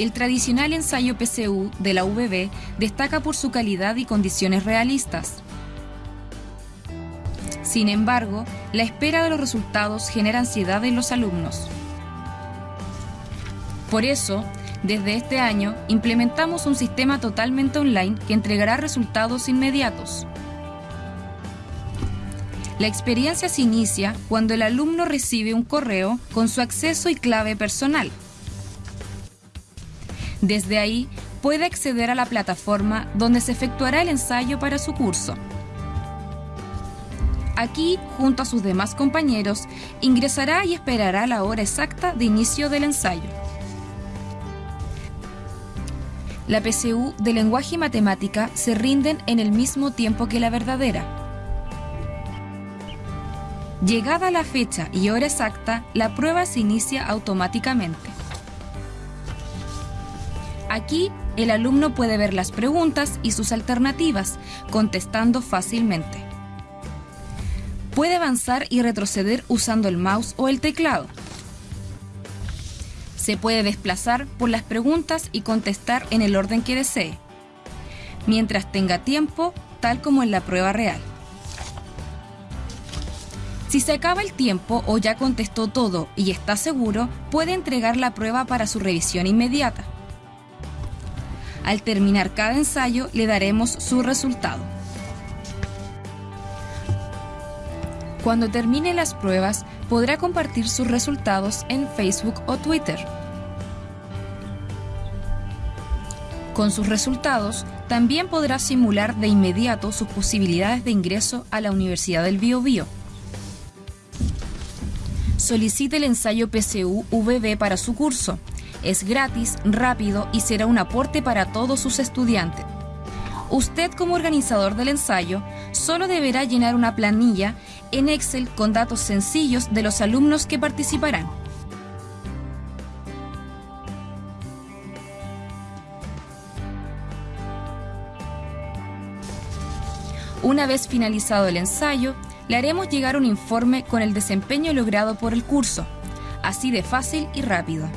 El tradicional ensayo PCU de la UBB destaca por su calidad y condiciones realistas. Sin embargo, la espera de los resultados genera ansiedad en los alumnos. Por eso, desde este año, implementamos un sistema totalmente online que entregará resultados inmediatos. La experiencia se inicia cuando el alumno recibe un correo con su acceso y clave personal. Desde ahí puede acceder a la plataforma donde se efectuará el ensayo para su curso. Aquí, junto a sus demás compañeros, ingresará y esperará la hora exacta de inicio del ensayo. La PCU de lenguaje y matemática se rinden en el mismo tiempo que la verdadera. Llegada la fecha y hora exacta, la prueba se inicia automáticamente. Aquí, el alumno puede ver las preguntas y sus alternativas, contestando fácilmente. Puede avanzar y retroceder usando el mouse o el teclado. Se puede desplazar por las preguntas y contestar en el orden que desee, mientras tenga tiempo, tal como en la prueba real. Si se acaba el tiempo o ya contestó todo y está seguro, puede entregar la prueba para su revisión inmediata. Al terminar cada ensayo le daremos su resultado. Cuando termine las pruebas, podrá compartir sus resultados en Facebook o Twitter. Con sus resultados, también podrá simular de inmediato sus posibilidades de ingreso a la Universidad del Biobío. Solicite el ensayo PCU VB para su curso es gratis, rápido y será un aporte para todos sus estudiantes. Usted como organizador del ensayo solo deberá llenar una planilla en Excel con datos sencillos de los alumnos que participarán. Una vez finalizado el ensayo, le haremos llegar un informe con el desempeño logrado por el curso, así de fácil y rápido.